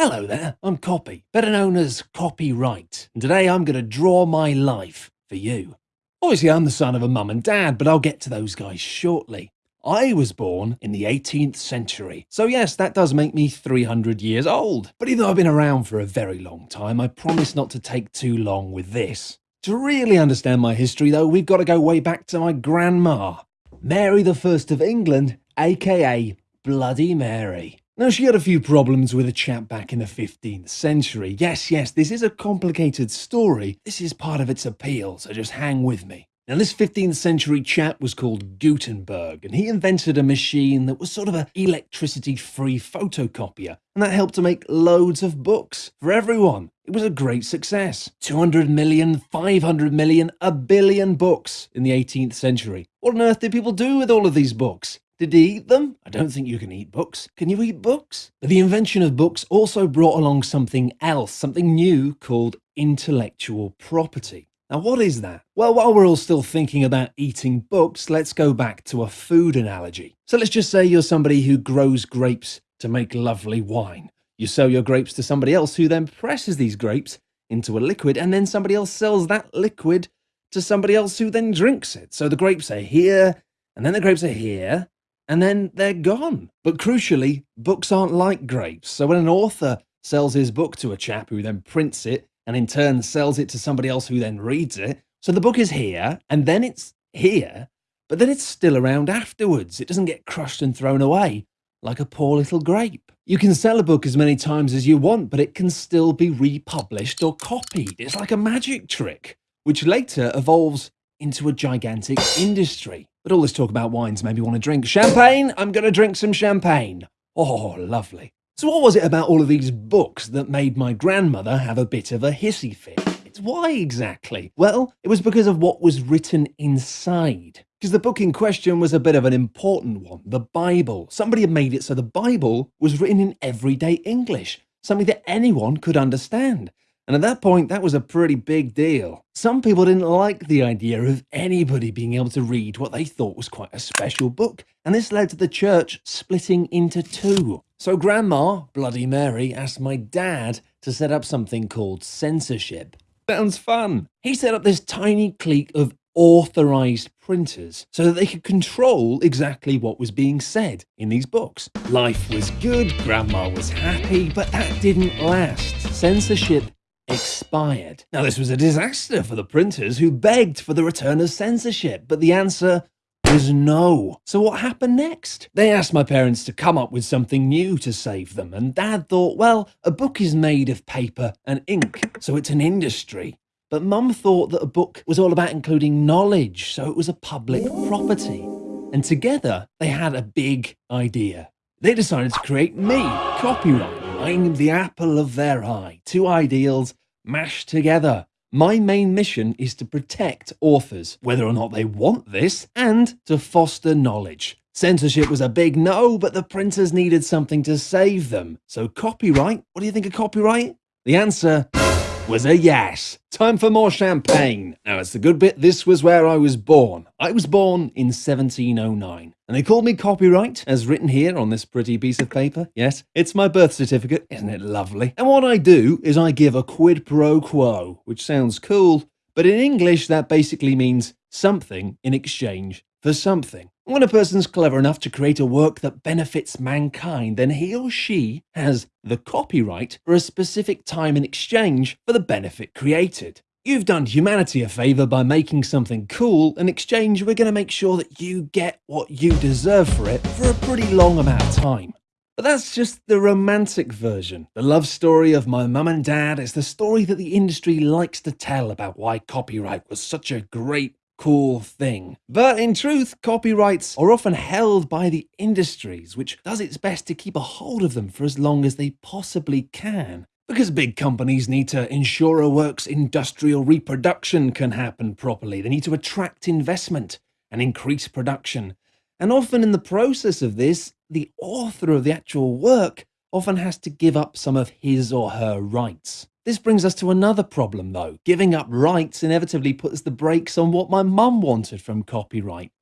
Hello there, I'm Copy, better known as Copyright, and today I'm going to draw my life for you. Obviously, I'm the son of a mum and dad, but I'll get to those guys shortly. I was born in the 18th century, so yes, that does make me 300 years old. But even though I've been around for a very long time, I promise not to take too long with this. To really understand my history, though, we've got to go way back to my grandma, Mary First of England, aka Bloody Mary. Now, she had a few problems with a chap back in the 15th century. Yes, yes, this is a complicated story. This is part of its appeal, so just hang with me. Now, this 15th century chap was called Gutenberg, and he invented a machine that was sort of an electricity free photocopier, and that helped to make loads of books for everyone. It was a great success. 200 million, 500 million, a billion books in the 18th century. What on earth did people do with all of these books? Did he eat them? I don't think you can eat books. Can you eat books? But the invention of books also brought along something else, something new called intellectual property. Now, what is that? Well, while we're all still thinking about eating books, let's go back to a food analogy. So let's just say you're somebody who grows grapes to make lovely wine. You sell your grapes to somebody else who then presses these grapes into a liquid, and then somebody else sells that liquid to somebody else who then drinks it. So the grapes are here, and then the grapes are here, and then they're gone. But crucially, books aren't like grapes. So when an author sells his book to a chap who then prints it and in turn sells it to somebody else who then reads it, so the book is here and then it's here, but then it's still around afterwards. It doesn't get crushed and thrown away like a poor little grape. You can sell a book as many times as you want, but it can still be republished or copied. It's like a magic trick, which later evolves into a gigantic industry. But all this talk about wines made me want to drink champagne. I'm going to drink some champagne. Oh, lovely. So what was it about all of these books that made my grandmother have a bit of a hissy fit? It's why exactly? Well, it was because of what was written inside. Because the book in question was a bit of an important one, the Bible. Somebody had made it so the Bible was written in everyday English, something that anyone could understand. And at that point, that was a pretty big deal. Some people didn't like the idea of anybody being able to read what they thought was quite a special book, and this led to the church splitting into two. So Grandma, Bloody Mary, asked my dad to set up something called censorship. Sounds fun. He set up this tiny clique of authorized printers so that they could control exactly what was being said in these books. Life was good, Grandma was happy, but that didn't last. Censorship expired. Now, this was a disaster for the printers who begged for the return of censorship, but the answer was no. So what happened next? They asked my parents to come up with something new to save them, and dad thought, well, a book is made of paper and ink, so it's an industry. But mum thought that a book was all about including knowledge, so it was a public property. And together, they had a big idea. They decided to create me, copyright. I'm the apple of their eye. Two ideals mashed together. My main mission is to protect authors, whether or not they want this, and to foster knowledge. Censorship was a big no, but the printers needed something to save them. So copyright, what do you think of copyright? The answer was a yes. Time for more champagne. Now, it's the good bit. This was where I was born. I was born in 1709. And they called me copyright, as written here on this pretty piece of paper. Yes, it's my birth certificate. Isn't it lovely? And what I do is I give a quid pro quo, which sounds cool, but in English that basically means something in exchange for something. When a person's clever enough to create a work that benefits mankind, then he or she has the copyright for a specific time in exchange for the benefit created. You've done humanity a favour by making something cool. In exchange, we're going to make sure that you get what you deserve for it for a pretty long amount of time. But that's just the romantic version. The love story of my mum and dad is the story that the industry likes to tell about why copyright was such a great cool thing. But in truth, copyrights are often held by the industries, which does its best to keep a hold of them for as long as they possibly can. Because big companies need to ensure a work's industrial reproduction can happen properly. They need to attract investment and increase production. And often in the process of this, the author of the actual work often has to give up some of his or her rights. This brings us to another problem though. Giving up rights inevitably puts the brakes on what my mum wanted from copyright.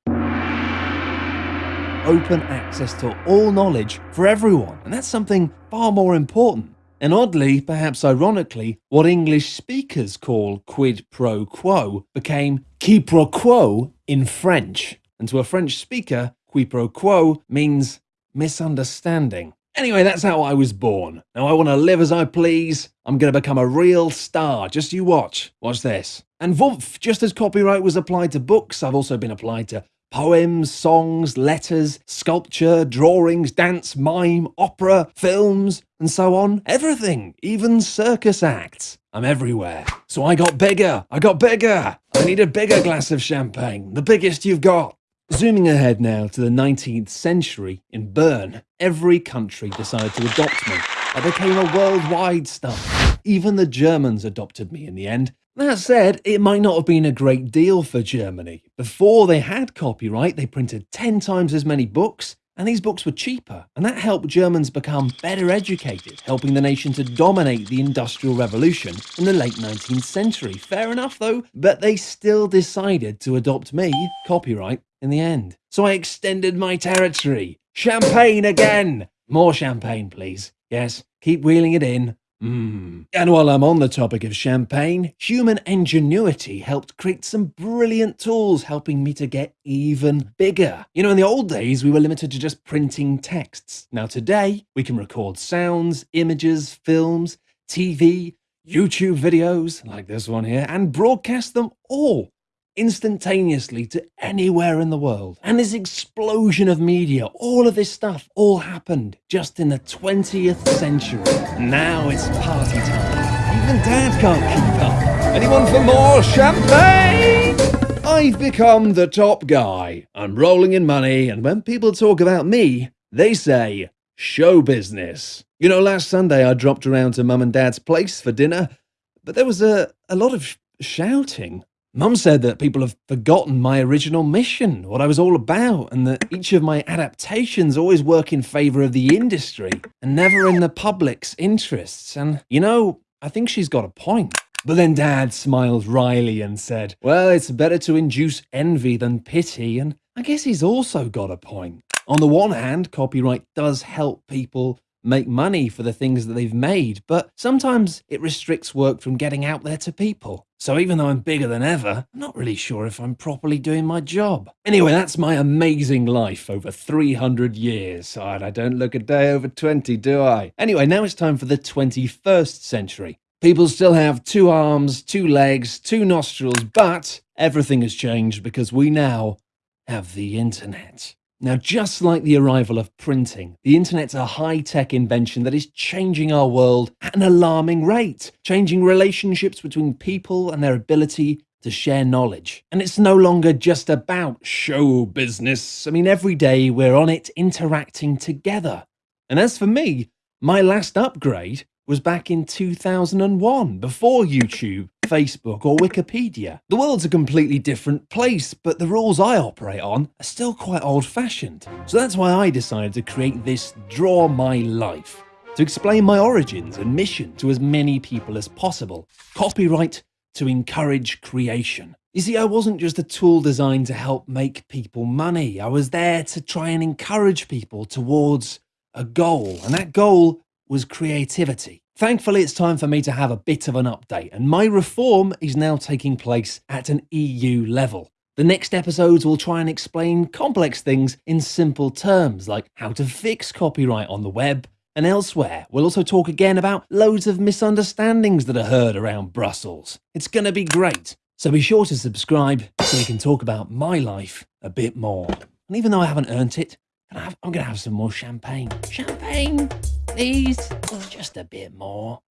Open access to all knowledge for everyone, and that's something far more important. and oddly, perhaps ironically, what English speakers call quid pro quo became qui pro quo in French. And to a French speaker, qui pro quo means misunderstanding. Anyway, that's how I was born. Now I want to live as I please. I'm going to become a real star. Just you watch. Watch this. And Vumph, just as copyright was applied to books, I've also been applied to poems, songs, letters, sculpture, drawings, dance, mime, opera, films, and so on. Everything, even circus acts. I'm everywhere. So I got bigger. I got bigger. I need a bigger glass of champagne, the biggest you've got. Zooming ahead now to the 19th century in Bern, every country decided to adopt me. I became a worldwide star. Even the Germans adopted me in the end, that said, it might not have been a great deal for Germany. Before they had copyright, they printed 10 times as many books, and these books were cheaper, and that helped Germans become better educated, helping the nation to dominate the Industrial Revolution in the late 19th century. Fair enough though, but they still decided to adopt me, copyright, in the end. So I extended my territory. Champagne again! More champagne, please. Yes, keep wheeling it in. Mm. And while I'm on the topic of champagne, human ingenuity helped create some brilliant tools helping me to get even bigger. You know, in the old days, we were limited to just printing texts. Now today, we can record sounds, images, films, TV, YouTube videos, like this one here, and broadcast them all instantaneously to anywhere in the world. And this explosion of media, all of this stuff, all happened just in the 20th century. Now it's party time. Even Dad can't keep up. Anyone for more champagne? I've become the top guy. I'm rolling in money, and when people talk about me, they say, show business. You know, last Sunday I dropped around to mum and dad's place for dinner, but there was a, a lot of shouting. Mum said that people have forgotten my original mission, what I was all about, and that each of my adaptations always work in favour of the industry and never in the public's interests. And, you know, I think she's got a point. But then Dad smiled wryly and said, Well, it's better to induce envy than pity, and I guess he's also got a point. On the one hand, copyright does help people make money for the things that they've made, but sometimes it restricts work from getting out there to people. So even though I'm bigger than ever, I'm not really sure if I'm properly doing my job. Anyway, that's my amazing life over 300 years. I don't look a day over 20, do I? Anyway, now it's time for the 21st century. People still have two arms, two legs, two nostrils, but everything has changed because we now have the internet. Now, just like the arrival of printing, the internet's a high-tech invention that is changing our world at an alarming rate, changing relationships between people and their ability to share knowledge. And it's no longer just about show business. I mean, every day we're on it interacting together. And as for me, my last upgrade was back in 2001, before YouTube, Facebook or Wikipedia. The world's a completely different place, but the rules I operate on are still quite old-fashioned. So that's why I decided to create this Draw My Life, to explain my origins and mission to as many people as possible. Copyright to encourage creation. You see, I wasn't just a tool designed to help make people money. I was there to try and encourage people towards a goal, and that goal was creativity. Thankfully, it's time for me to have a bit of an update, and my reform is now taking place at an EU level. The next episodes will try and explain complex things in simple terms, like how to fix copyright on the web and elsewhere. We'll also talk again about loads of misunderstandings that are heard around Brussels. It's to be great. So be sure to subscribe so we can talk about my life a bit more. And even though I haven't earned it, I'm to have some more champagne. Champagne! Please? Just a bit more.